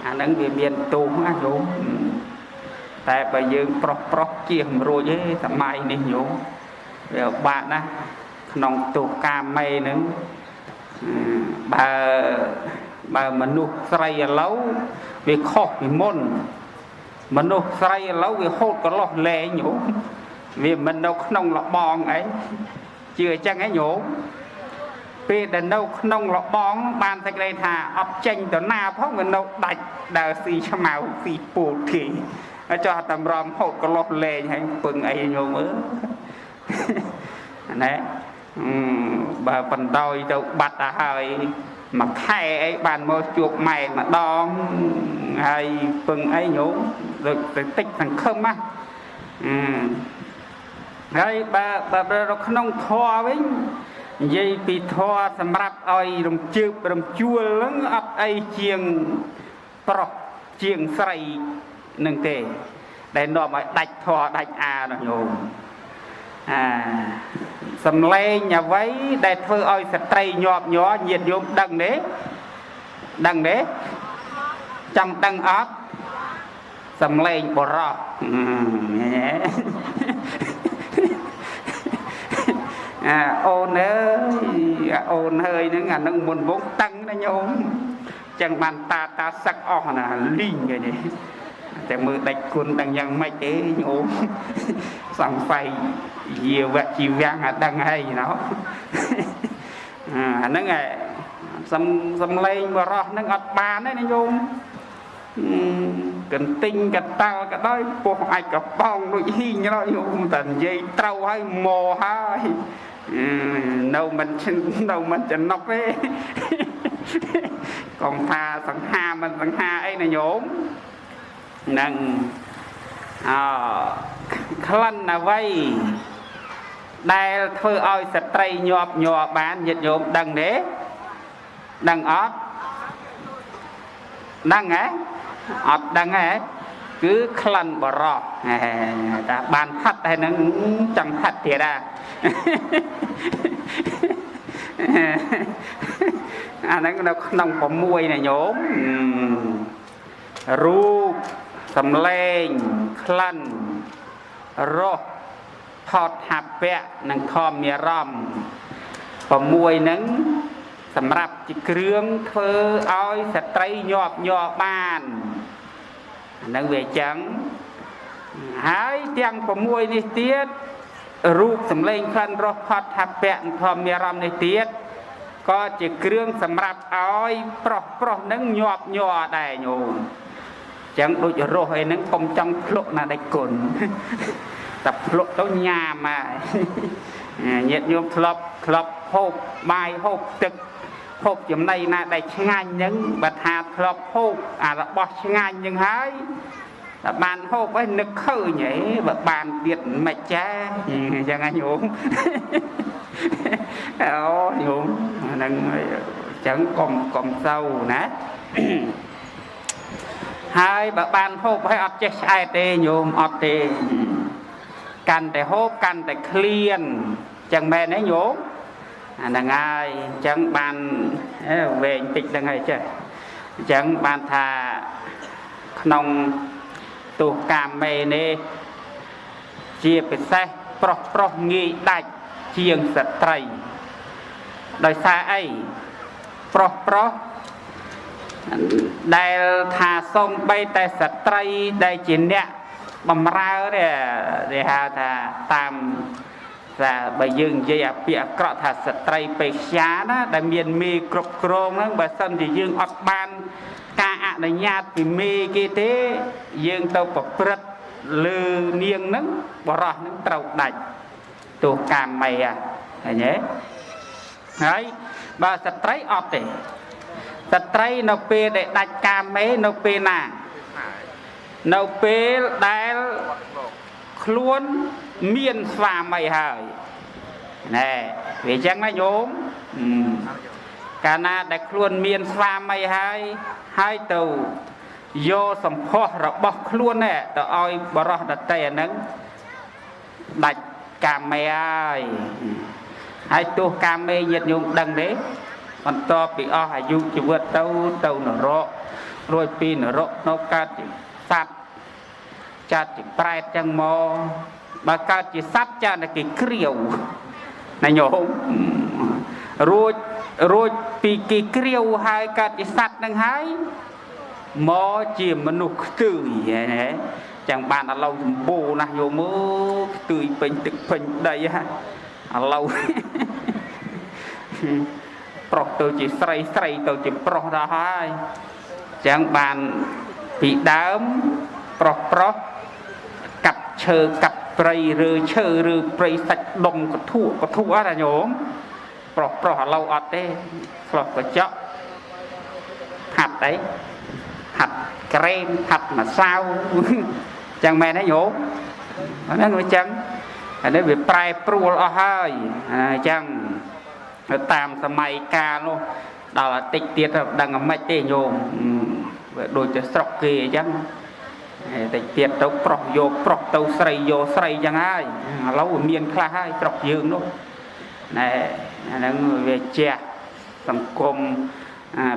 អាហ្នឹងវាមានទូណាញោមតែបើយើងប្រុសប្រុសជាមិនរួចទេសម័យនេះញោមវាបាក់ណាស់ក្នុងទុកកាមេនឹងបើបើមនុស្សស្រីឥឡូវវាខុសពីមុនមនុស្សស្រីឥឡូវវាហូតកន្លោះលែងញោម វាមិននៅក្នុងលបងអីជឿអញ្ចឹងឯងញោមពេលដែលនៅក្នុងលបង បានសេចក្តីថាអត់ចេញទៅណាផងវានៅដាច់ដើរស៊ីឆ្មៅស៊ីពូលគេចោះតម្រាំហូតកន្លោះលែងហើយពឹងអីញោមអើណែបើបណ្ដោយទៅបាត់ទៅហើយមួយខែអីបានមកជួបម៉ែម្ដងហើយពឹងអីញោមទៅតិចសង្ឃឹមណា ហើយបើបើនៅក្នុងធម៌វិញនិយាយពីធម៌សម្រាប់ឲ្យរំជើបរំជួលហ្នឹងអត់អីជាងប្រុសជាងស្រីនឹងទេ ដែលនាំឲ្យដាច់ធម៌ដាច់អានោះញោមអាសំឡេងអ្វីដែលធ្វើឲ្យស្ត្រីញាប់ញ័រញាតញោមដឹងទេដឹងទេចង់ដឹងអត់សំឡេងបរោះ អាអូនអើយអូនហើយហ្នឹងអានឹងមុនវងតឹងណាញោមចឹងបានតាតាសឹកអស់ណាលីងគេនេះតែមើលដាច់គុណដឹងយ៉ាងម៉េចទេញោមសង្ស័យយាវៈជីវាំងអាដឹងហើយណោះអាហ្នឹងឯងសំសំឡេងបរោះហ្នឹងអត់បានទេណាញោមកន្ទិញកតាល់ក៏ដោយពោះអាចកប៉ោងដូចហ៊ីងដល់ញោមតែនិយាយត្រូវហើយមកហើយ នៅមិននៅមិនចំណុកទេកុំថាសង្ហាមិនសង្ហាអីណាញោមនឹងអក្លិនអ្វីដែលធ្វើឲ្យស្ត្រីញាប់ញ័របានញាតិញោមដឹងទេដឹងអត់ដឹងហ៎អត់ដឹងហ៎គឺក្លិនបរោះតាបានហាត់ហើយនឹងចង់ហាត់ទៀតអា អាហ្នឹងនៅក្នុង6ណាញោមរូបសំឡេងក្លិនរសថតថាពៈនិងធម្មអារម្មណ៍6ហ្នឹងសម្រាប់ជាគ្រឿងធ្វើឲ្យស្ត្រីញាប់ញ័របានហ្នឹងវាអញ្ចឹងហើយទាំង6នេះទៀត រូបសម្លេងក្លិនរសផតថាពៈធម្មអារម្មណ៍នេះទៀតក៏ជាគ្រឿងសម្រាប់ឲ្យប្រុសប្រុសនឹងញាប់ញ័រដែរញោមចឹងដូចរស់អីហ្នឹងកុំចង់ភ្លុកណាដេចគុណតែភ្លុកទៅញ៉ាមហើយញាតិញោមធ្លាប់ធ្លាប់ហូបបាយហូបទឹកហូបចំណីណាដែលឆ្ងាញ់ហ្នឹងបើថាធ្លាប់ហូបអារបស់ឆ្ងាញ់ហ្នឹងហើយ តែបានហូបហើយនឹកឃើញហីបើបានទៀតមិនចាអញ្ចឹងណាញោមអូញោមហ្នឹងអញ្ចឹងកុំកុំទៅណាហើយបើបានហូបហើយអត់ចេះឆ្អែតទេញោមអត់ទេកាន់តែហូបកាន់តែឃ្លានអញ្ចឹងមែនទេញោមអាហ្នឹងហើយអញ្ចឹងបានវែងតិចហ្នឹងហើយចេះអញ្ចឹងបានថាក្នុង ទោះកាមេនេះជាពិសេសប្រុសប្រុសងាយដាច់ជាងស្ត្រី ដោយសារអីប្រុសប្រុសដែលថាសំបីតែស្ត្រីដែលជាអ្នកបំរើនេះគេហៅថាតាមថាបើយើងនិយាយអាពាក្យអាក្រក់ថាស្ត្រីពេជ្ញាណាដែលមានមេគ្រប់គ្រងហ្នឹងបើសិនជាយើងអត់បាន ការអនុញ្ញាតពីមេគេទេយើងទៅប្រព្រឹត្តលើនាងហ្នឹងបរោះហ្នឹងត្រូវដាច់ទោះកាមេឃឃើញទេហើយបើស្ត្រីអត់ទេស្ត្រីនៅពេលដែលដាច់កាមេនៅពេលណានៅពេលដែលខ្លួនមានស្វាមីហើយណែវាអញ្ចឹងណាញោម កាលណាដែលខ្លួនមានស្វាមីហើយហើយទៅយកសម្ផស្សរបស់ខ្លួនទៅឲ្យបរោះដតីអាហ្នឹងដាច់កាមេហើយហើយទោះកាមេញាតញោមដឹងទេបន្ទាប់ពីអស់អាយុជីវិតទៅទៅនរករួចពីនរកនៅកើតជាសត្វចាត់ជាប្រែតចឹងមកបើកើតជាសត្វចាត់តែគេគ្រាវណាញោមរួច រួចពីគេគ្រាវហើយកើតជាសត្វនឹងហើយមកជាមនុស្សខ្ទួយណាចឹងបានឥឡូវសម្បូរណាស់យោមើខ្ទួយពេញទឹកពេញដីហ่ะឥឡូវប្រុសទៅជាស្រីស្រីទៅជាប្រុសដល់ហើយចឹងបានពីដើមប្រុសប្រុសកាប់ឈើកាប់ព្រៃឬឈើឬព្រៃសាច់ដុំកធុកធុអត់អាញោម ប្រុសប្រុសឥឡូវអត់ទេឆ្លោះកញ្ចក់ហាត់អីហាត់ក្រែមហាត់ម្សៅចឹងមែនទេញោមហ្នឹងវាចឹងអានេះវាប្រែប្រួលអស់ហើយអញ្ចឹងតាមសម័យកាលនោះដល់អាតិចទៀតដឹងអាម៉េចទេញោមវាដូចតែស្រុកគេអញ្ចឹងតិចទៀតទៅប្រុសយកប្រុសទៅស្រីយកស្រីចឹងហើយឥឡូវមានខ្លះហើយស្រុកយើងនោះ ណែអាហ្នឹងវាជះសង្គម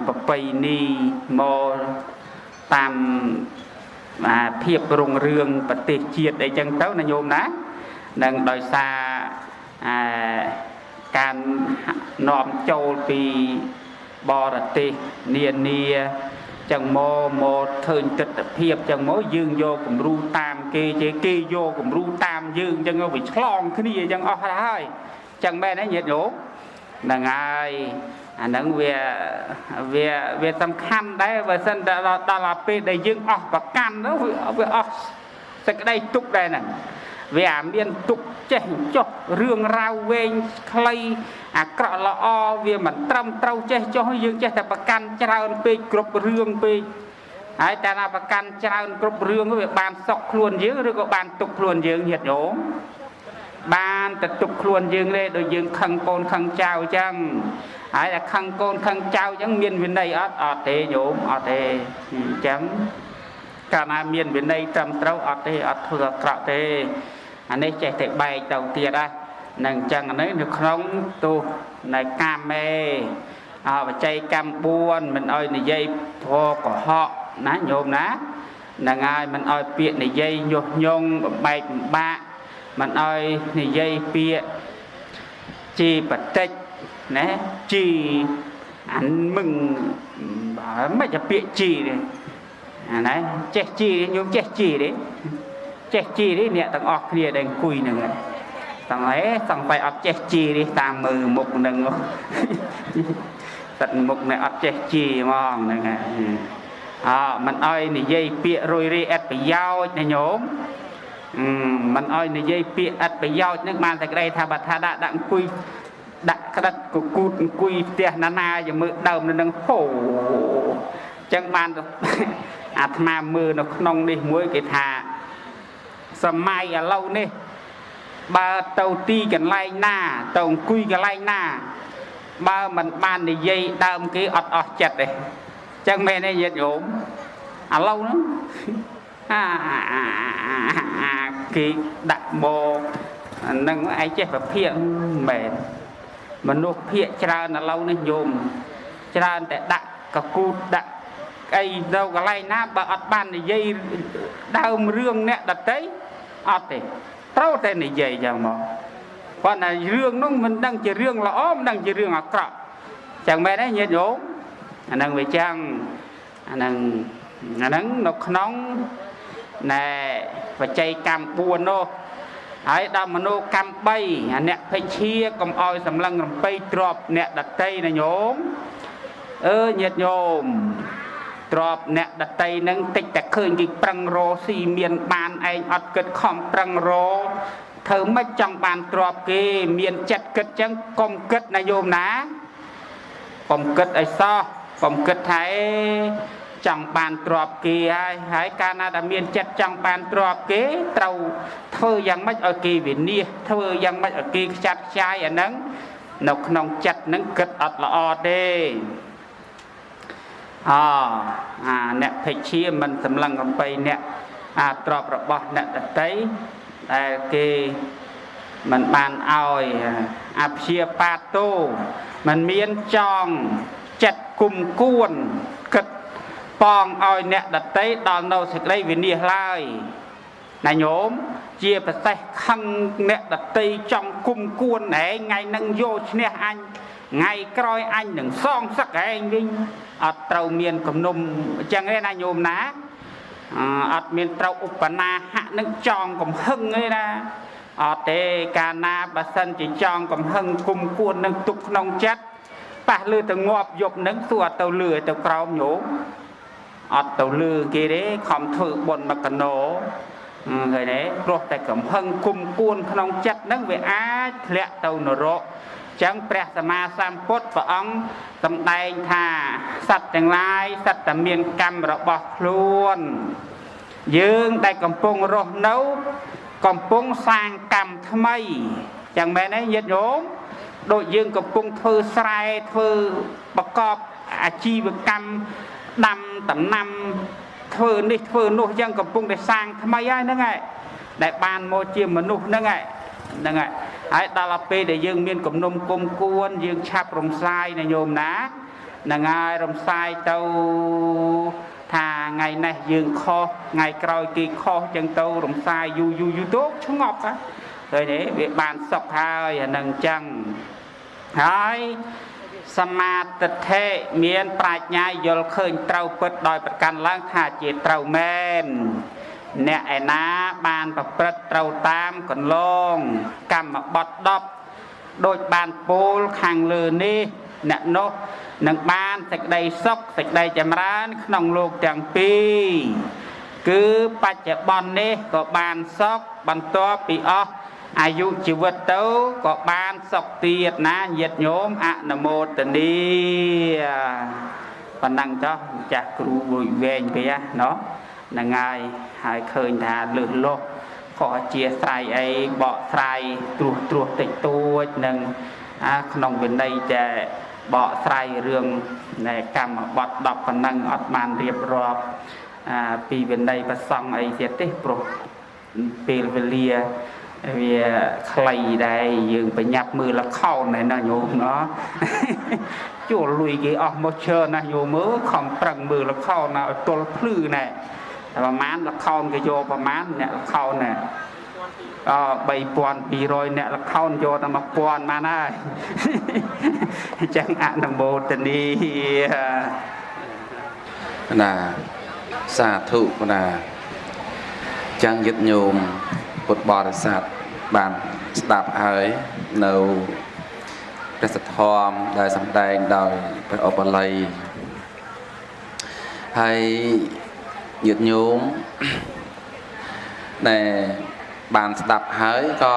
ប្រពៃណីមកតាមភាពរុងរឿងប្រទេសជាតិអីចឹងទៅណាញោមណានឹងដោយសារការនាំចូលពីបរទេសនានាចឹងមកមកឃើញទស្សនភាពចឹងមកយើងយកគំរូតាមគេជេគេយកគំរូតាមយើងចឹងវាឆ្លងគ្នាចឹងអស់ហើយ ចឹងមែនទេញាតិញោមហ្នឹងហើយអាហ្នឹងវាវាវាសំខាន់ដែរបើសិនដល់ដល់ពេលដែលយើងអស់ប្រកាន់ទៅវាអស់សេចក្តីទុកដែរហ្នឹងវាអាមានទុកចេះចុះរឿងរ៉ាវវែងខ្លីអាក្រក់ល្អវាមិនត្រឹមត្រូវចេះចុះយើងចេះតែប្រកាន់ច្រើនពេកគ្រប់រឿងពេកហើយតែណាប្រកាន់ច្រើនគ្រប់រឿងវាបានសុកខ្លួនយើងឬក៏បានទុកខ្លួនយើងញាតិញោម បានទៅទុកខ្លួនយើងទេដូចយើងខឹងកូនខឹងចៅអញ្ចឹងហើយតែខឹងកូនខឹងចៅអញ្ចឹងមានវិន័យអត់អត់ទេញោមអត់ទេអញ្ចឹងកាលណាមានវិន័យត្រឹមត្រូវអត់ទេអត់ធ្វើអាក្រក់ទេអានេះចេះតែបែកទៅទៀតណានឹងអញ្ចឹងនេះនៅក្នុងទោសនៃកាមេអបច្ច័យកម្ម4មិនអោយនិយាយធរកុហកណាញោមណានឹងហើយមិនអោយពាក្យនិយាយញុះញង់បំបែកបំបាក់ មិនអោយនិយាយពាក្យជីបតិចណាជីអានមឹងបើមិនជាពាក្យជីទេអាណាចេះជីញោមចេះជីទេចេះជីនេះអ្នកទាំងអស់គ្នាដែលអង្គុយហ្នឹងទាំងហេសង្ស័យអត់ចេះជីនេះតាមមើលមុខហ្នឹងទឹកមុខនេះអត់ចេះជីហ្មងហ្នឹងអមិនអោយនិយាយពាក្យរុយរីអត់ប្រយោជន៍ណាញោម មិនអោយនិយាយពាក្យអត់ប្រយោជន៍ហ្នឹងបានតែក្តីថាបើថាដាក់ដាក់អង្គុយដាក់ក្តិតកគូតអង្គុយផ្ទះណាណាយកមើលដើមនៅនឹងហូចឹងបានអាត្មាមើលនៅក្នុងនេះមួយគេថាសម័យឥឡូវនេះបើទៅទីកន្លែងណាទៅអង្គុយកន្លែងណាបើមិនបាននិយាយដើមគេអត់អស់ចិត្តទេចឹងមែនទេញាតិញោមឥឡូវហ្នឹងអា គេដាក់មកនឹងឯងចេះប្រភាកមែនមនុស្សភាកច្រើនឥឡូវនេះញោមច្រើនតែដាក់កគូតដាក់អីនៅកន្លែងណាបើអត់បាននិយាយដើមរឿងអ្នកដតីអត់ទេត្រូវតែនិយាយយ៉ាងមកប៉ុន្តែរឿងនោះមិនដឹងជារឿងល្អមិនដឹងជារឿងអាក្រក់ចឹងមែនទេញាតិញោមអានឹងវាចឹងអានឹងអានឹងនៅក្នុង ណែបច្ច័យកម្ម4នោះហើយដល់មនោកម្ម3អាអ្នកភិជាកុំអោយសម្លឹងរំពេទ្របអ្នកដតីណាញោមអើញាតិញោមទ្របអ្នកដតីនឹងតិចតែឃើញគេប្រឹងរស៊ីមានបានឯងអត់គិតខំប្រឹងរធ្វើម៉េចចង់បានទ្របគេ មានចិត្តគិតចឹងកុំគិតណាយោមណាកុំគិតអីសោះកុំគិតថា ចង់បានទ្របគេហើយហើយកាលណាដែលមានចិត្តចង់បានទ្របគេត្រូវធ្វើយ៉ាងម៉េចឲ្យគេវិនិច្ឆ័យធ្វើយ៉ាងម៉េចឲ្យគេខ្ចាត់ខ្ចាយអាហ្នឹងនៅក្នុងចិត្តហ្នឹងគិតអត់ល្អទេអអាអ្នកភិជាមិនសម្លឹងកំបីអ្នកអាទ្របរបស់អ្នកតតីដែលគេមិនបានឲ្យអព្យាបាតោมันមានចងចិត្តគុំគួនគិត ប៉ងឲ្យអ្នកដតីដល់នៅសេចក្តីវិនិច្ឆ័យឡើយណាញោមជាប្រសេះខឹងអ្នកដតីចង់គុំគួនឯងថ្ងៃនឹងយកឈ្នះអញថ្ងៃក្រោយអញនឹងសងសឹកឯងវិញអត់ត្រូវមានគំនុំអញ្ចឹងទេណាញោមណាអត់មានត្រូវឧបនាហៈនឹងចងកំហឹងទេណាអត់ទេកាលណាបើសិនជាចងកំហឹងគុំគួននឹងទុកក្នុងចិត្តប៉ះលើទៅងាប់យប់នឹងទោះអត់ទៅលឺទៅក្រោមញោម អត់ទៅលឺគេទេខំធ្វើបុណ្យមកកណោឃើញទេព្រោះតែកំហឹងគុំគួនក្នុងចិត្តនឹងវាអាចធ្លាក់ទៅនរកចឹងព្រះសម្មាសម្ពុទ្ធព្រះអង្គសម្ដែងថាសត្វទាំងឡាយសត្វតែមានកម្មរបស់ខ្លួន យើងដែលកំពុងរស់នៅ កំពុងសាងកម្មថ្មីចឹងមែនទេញាតិញោមដូចយើងកំពុងធ្វើស្រែធ្វើប្រកបអាជីវកម្ម ដាំដំណាំធ្វើនេះធ្វើនោះចឹងកំពុងតែសាងថ្មីហើយហ្នឹងហើយដែលបានមកជាមនុស្សហ្នឹងហើយហ្នឹងហើយហើយដល់ពេលដែលយើងមានគំនុំគុំគួនយើងឆាប់រំសាយណាញោមណាហ្នឹងហើយរំសាយទៅថាថ្ងៃនេះយើងខុសថ្ងៃក្រោយគេខុសចឹងទៅរំសាយយូរយូរយូរទៅឆ្ងប់ហ៎ឃើញទេវាបានសុខហើយអានឹងចឹងហើយ សមាទិដ្ឋិមាន ប្រាជ្ញាយល់ឃើញត្រូវពិតដោយប្រកាន់ឡើងថាជាត្រូវមែនអ្នកឯណាបានប្រព្រឹត្តត្រូវតាមកន្លង កម្មបត្តិ10ដូចបានពោលខាងលើនេះ អ្នកនោះនឹងបានសេចក្តីសុខសេចក្តីចម្រើន ក្នុងលោកទាំងពីរគឺបច្ចុប្បន្ននេះក៏បានសុខបន្ទាប់ពីអស់ អាយុជីវិតទៅក៏បានសុខទៀតណាញាតិញោមអនុមោទនីប៉ុណ្ណឹងចុះចាស់គ្រូវយវែងពេះណោះហ្នឹងហើយហើយឃើញថាលឹះលោះខកជាស្រ័យអីបកស្រ័យត្រួសត្រួសតិចតួចនឹងអាក្នុងវិន័យតែបកស្រ័យរឿងនៃកម្មបត្តិ10ប៉ុណ្ណឹងអត់បានរៀបរាប់អាពីវិន័យប្រសង់អីទៀតទេព្រោះពេលវេលា វាខ្លីដែរយើងបញ្ញាប់មើលលខោនណែណាញោមណោះជួលលុយគេអស់មកច្រើនណាស់ញោមមើលខំប្រឹងមើលលខោនណាឲ្យទល់ភ្លឺណែតែប្រហែលលខោនគេយកប្រហែលអ្នកលខោនណែអ3200អ្នកលខោនយកតែ1000បានហើយអញ្ចឹងអនុមោទនីណាសាធុណាចឹងយឹតញោម ពុទ្ធបរិស័ទបានស្ដាប់ហើយនៅព្រះសទ្ធមដែលសម្ដែងដោយព្រះអបល័យហើយញាតិញោមដែលបានស្ដាប់ហើយក៏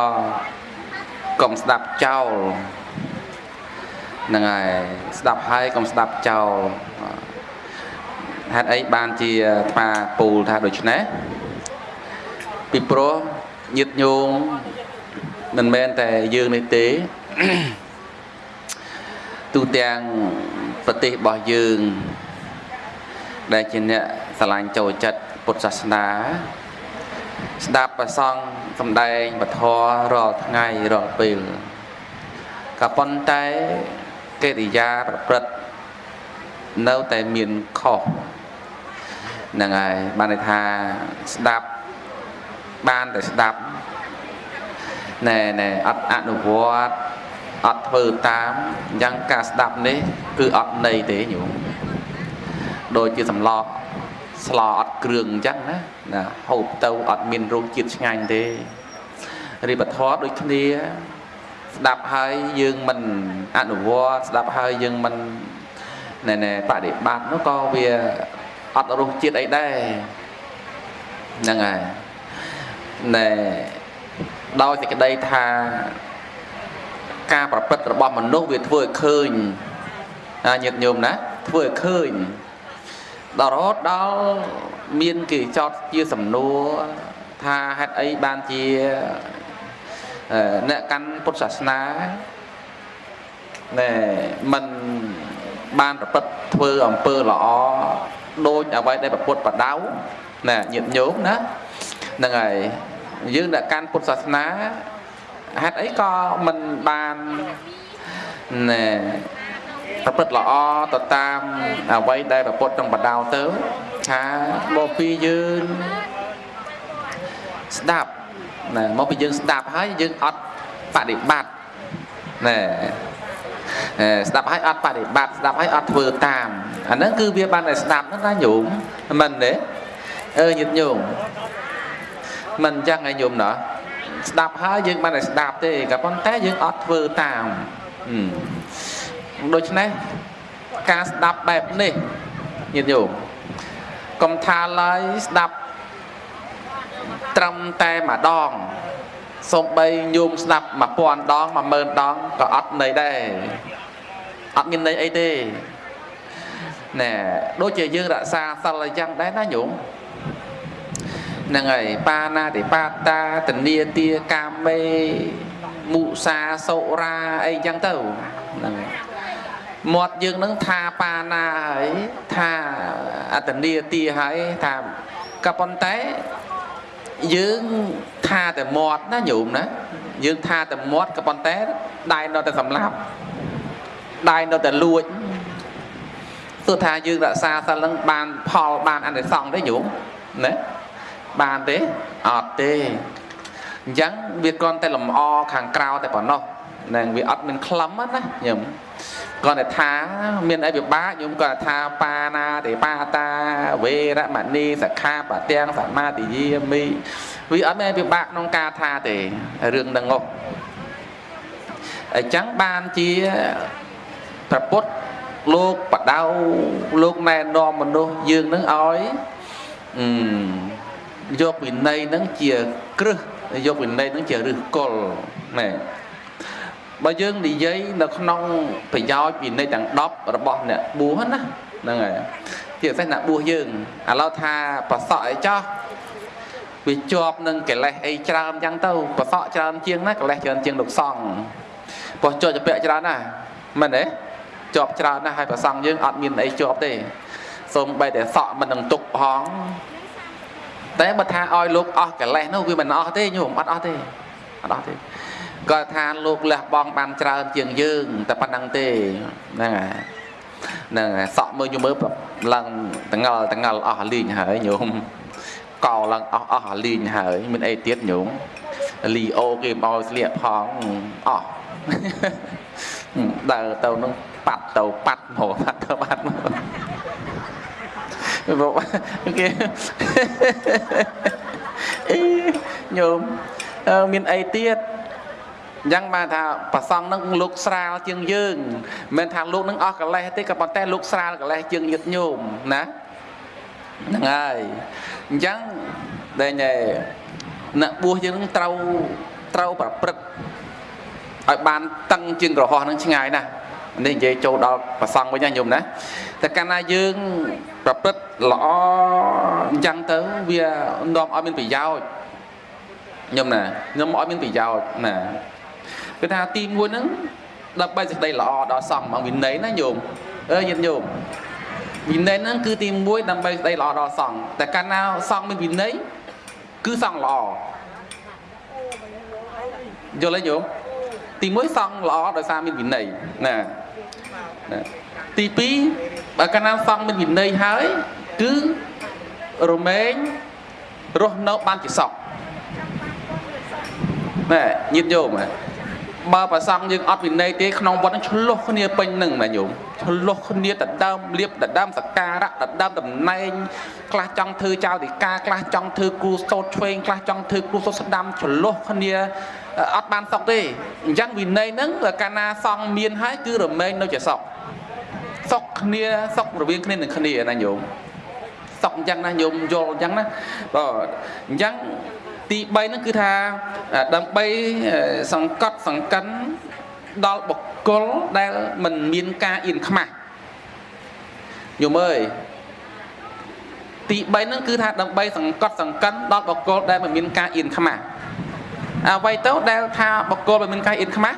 កុំស្ដាប់ចោលហ្នឹងហើយស្ដាប់ហើយកុំស្ដាប់ចោលហេតុអីបានជាថ្មពូលថាដូច្នេះពីព្រោះ ញាតញោមមិនមែនតែយើងនេះទេទូទាំងប្រទេសរបស់យើង ដែលជាអ្នកស្រឡាញ់ចូលចិត្តពុទ្ធសាសនា ស្ដាប់ប្រសង់សំដែងពធរាល់ថ្ងៃរាល់ពេលក៏ប៉ុន្តែកិរិយាប្រព្រឹត្តនៅតែមានខុសហ្នឹងហើយបានន័យថាស្ដាប់ បានតែស្ដាប់ណែណែអត់អនុវត្តអត់ធ្វើតាមអញ្ចឹងការស្ដាប់នេះ គឺអត់ន័យទេញោមដូចជាសម្លស្លអត់គ្រឿងអញ្ចឹងណាណាហូបទៅអត់មានរសជាតិឆ្ងាញ់ទេរីបធរដូចគ្នាស្ដាប់ហើយយើងមិនអនុវត្តស្ដាប់ហើយយើងមិនណែណែបដិបត្តិនោះក៏វាអត់រសជាតិអីដែរហ្នឹងហើយ ណែដោយសេចក្តីថាការប្រព្រឹត្តរបស់មនុស្សវាធ្វើឲ្យឃើញញាតិញោមណាធ្វើឲ្យឃើញដល់រហូតដល់មានគេចោតជាសំណួរថាហេតុអីបានជាអ្នកកាន់ពុទ្ធសាសនាណែมันបានប្រព្រឹត្តធ្វើអំពើល្អដូចអ្វីដែលប្រពុតបដៅណែញាតិញោមណា ហ្នឹងហើយយើងដែលកាន់ពុទ្ធសាសនាហេតុអីក៏មិនបានណែប្រព្រឹត្តល្អទៅតាមអ្វីដែលប្រពុតក្នុងបដៅទៅថាមកពីយើងស្ដាប់ណែមកពីយើងស្ដាប់ហើយយើងអត់បដិបត្តិណែស្ដាប់ហើយអត់បដិបត្តិស្ដាប់ហើយអត់ធ្វើតាមអាហ្នឹងគឺវាបានតែស្ដាប់ហ្នឹងណាញោមមិនទេអឺញាតិញោម មិនអញ្ចឹងឯងញោមណោះស្ដាប់ហើយយើងបានតែស្ដាប់ទេក៏ប៉ុន្តែយើងអត់ធ្វើតាមដូច្នេះការស្ដាប់បែបនេះញាតិញោមកុំថាឡើយស្ដាប់ត្រឹមតែម្ដងសំបីញោមស្ដាប់1000ដង10000ដងក៏អត់ន័យដែរអត់មានន័យអីទេណែដូចជាយើងរក្សាសិលអញ្ចឹងដែរណាញោម ហ្នឹងហើយបាណាតិបាតាតនីទាកាមេមុសាសុរាអីចឹងទៅហ្នឹងមាត់យើងនឹងថាបាណាហើយថាអតនីទាហើយថាក៏ប៉ុន្តែយើងថាតែមាត់ណាញោមណាយើងថាតែមាត់ក៏ប៉ុន្តែដៃនៅតែសម្លាប់ដៃនៅតែលួចទោះថាយើងរក្សាសិលនឹងបានផលបានអនិសង្សទេញោមណា បានទេអត់ទេអញ្ចឹងវាគ្រាន់តែលំអខាងក្រៅតែប៉ុណ្ណោះនឹងវាអត់មានក្លឹមណាញោមគាត់តែថាមានអីពិបាកញោមគាត់ថាបាណាទេបាតាវេរមណីសខាបទាំងសមាទិយាមីវាអត់មានពិបាកក្នុងការថាទេរឿងហ្នឹងហ៎អញ្ចឹងបានជាប្រពុតលោកបដៅលោកណែនាំមនុស្សយើងនឹងឲ្យអឺ យកវិន័យហ្នឹងជាគ្រឹះយកវិន័យហ្នឹងជាឫសគល់ណែបើយើងនិយាយនៅក្នុងប្រយោជន៍វិន័យទាំង10របស់អ្នកបួសណាហ្នឹងហើយជាពិសេសអ្នកបួសយើងឥឡូវថាប្រសក់អីចោះវាជាប់នឹងកិលេសអីច្រើនអញ្ចឹងទៅប្រសក់ច្រើនជាងណាកិលេសច្រើនជាងលោកសង្ឃព្រោះជាប់ជាពាក់ច្រើនណាមែនទេជាប់ច្រើនណាស់ហើយប្រសង់យើងអត់មានអីជាប់ទេសូមបីតែសក់មិននឹងទុកផង តែបើថាឲ្យលោកអស់កិលេសនោះវាមិនអស់ទេញោមអត់អស់ទេអត់អស់ទេគាត់ថាលោកលះបង់បានច្រើនជាងយើងតែប៉ុណ្្នឹងទេហ្នឹងហើយហ្នឹងហើយសក់មើលញោមមើលឡើងតងល់តងល់អស់លីងហើយញោមកោឡើងអស់អស់លីងហើយមានអីទៀតញោមលីអូគេមកស្លៀកផងអស់ដើរទៅនឹងប៉ាត់ទៅប៉ាត់មកប៉ាត់ទៅប៉ាត់មក បងគេអីញោមមានអីទៀតអញ្ចឹងបានថាប្រសងនឹងលោកស្រាលជាងយើងមិនមែនថាលោកនឹងអស់កលេសទេក៏ប៉ុន្តែលោកស្រាលកលេសជាងញាតញោមណាហ្នឹងហើយអញ្ចឹងដែលអ្នកបួសយើងនឹងត្រូវត្រូវប្រព្រឹត្តឲ្យបានតឹងជាងក្រហោះនឹងឆ្ងាយណាស់ នេះនិយាយចូលដល់ប្រសង់វិញណាញោមណាតែតែកាលណាយើងប្រព្រឹត្តល្អអញ្ចឹងទៅវានាំឲ្យមានប្រយោជន៍ខ្ញុំណាខ្ញុំឲ្យមានប្រយោជន៍ណាគឺថាទី1ហ្នឹងដើម្បីសេចក្តីល្អដល់សង្ឃមកវិន័យណាញោមអើញាតិញោមវិន័យហ្នឹងគឺទី1ដើម្បីសេចក្តីល្អដល់សង្ឃតែកាលណាសង្ឃមានវិន័យគឺសង្ឃល្អយល់ទេញោមទី1សង្ឃល្អដោយសារមានវិន័យណាណា ទី2បើកាលណាសង្ឃមានវិន័យហើយ គឺរមែងរស់នៅបានជាសុខណែញាតិញោមហ៎បើប្រសង់យើងអត់វិន័យទេក្នុងវត្តនឹងឆ្លោះគ្នាពេញនឹងណាញោមឆ្លោះគ្នាដដើមលៀបដដើមសការៈដដើមតំណែងខ្លះចង់ធ្វើចៅតិកាខ្លះចង់ធ្វើគ្រូសោតឆ្វេងខ្លះចង់ធ្វើគ្រូសោតស្ដាំឆ្លោះគ្នា អត់បានសុខទេអញ្ចឹងវិន័យហ្នឹងកាលណាសង់មានហើយគឺរមែងនៅជាសុខសុខគ្នាសុខរវាងគ្នានឹងគ្នាណាញោមសុខអញ្ចឹងណាញោមយល់អញ្ចឹងណាបាទអញ្ចឹងទី3ហ្នឹងគឺថាដើម្បីសង្កត់សង្កិនដល់បុគ្គលដែលមិនមានការអៀនខ្មាស់ញោមអើយទី3ហ្នឹងគឺថាដើម្បីសង្កត់សង្កិនដល់បុគ្គលដែលមិនមានការអៀនខ្មាស់ អ្វីទៅដែលថាបុគ្គលមិនមានការអៀនខ្មាស់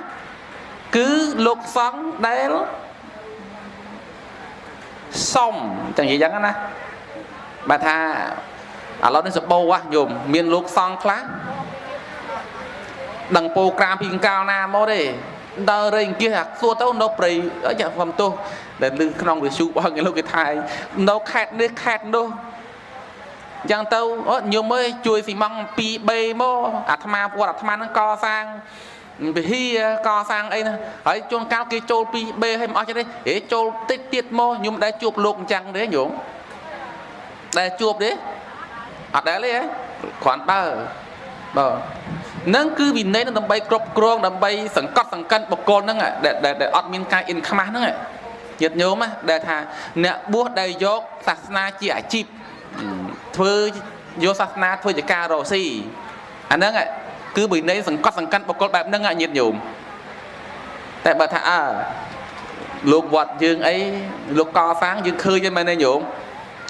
គឺលោកសង្ឃដែលសុំតែនិយាយយ៉ាងណាបើថាឥឡូវនេះសបោហ៎ញោមមានលោកសង្ឃខ្លះដឹងពោក្រាមពីកាលណាមកទេដើររែងគៀសអាសួរទៅនៅព្រៃអីចាខ្ញុំទោះដែលលើក្នុងវិសុរបស់គេលោកគេថាយនៅខេតនេះខេតនោះអញ្ចឹងទៅញោមអើយជួយស៊ីម៉ង 2B មកអាត្មាពួតអាត្មាហ្នឹងកសាងវិហារកសាងអីណាហើយជួនកាលគេចូល 2B ហើយមិនអស់ចិត្តទេហេចូលតិចទៀតមកញោមដែរជួបលោកអញ្ចឹងទេញោមដែលជួបទេអត់ដែលទេគ្រាន់បើបាទនឹងគឺវិន័យនឹងដើម្បីគ្រប់គ្រងដើម្បីសង្កត់សង្កិនបុគ្គលហ្នឹងដែលដែលអត់មានការអ៊ិនខ្មាស់ហ្នឹងញាតិញោមដែលថាអ្នកបួសដែលយកសាសនាជាអាជីព ធ្វើយកសាសនាធ្វើជាការរកស៊ីអាហ្នឹងគឺវិន័យសង្កត់សង្កិនបុគ្គលបែបហ្នឹងញាតិញោមតែបើថាអើលោកវត្តយើងអីលោកកសាងយើងឃើញទេមែនទេញោម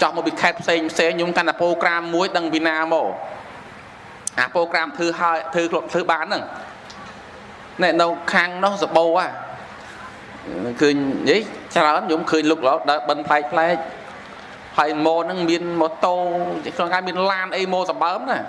ចោះមកពីខេត្តផ្សេងផ្សេងខ្ញុំកាន់តែប្រូក្រាមមួយដឹងពីណាមកអាប្រូក្រាមធ្វើហើយធ្វើធ្វើបានហ្នឹងណែនៅខាងនោះសបោហ่ะឃើញនិយាយច្រើនខ្ញុំឃើញលុកឡោដើរបិណ្ឌផ្លែកផ្លែក ហើយម៉ូហ្នឹងមានម៉ូតូក្នុងការមានឡានអីម៉ូសម្បើមណា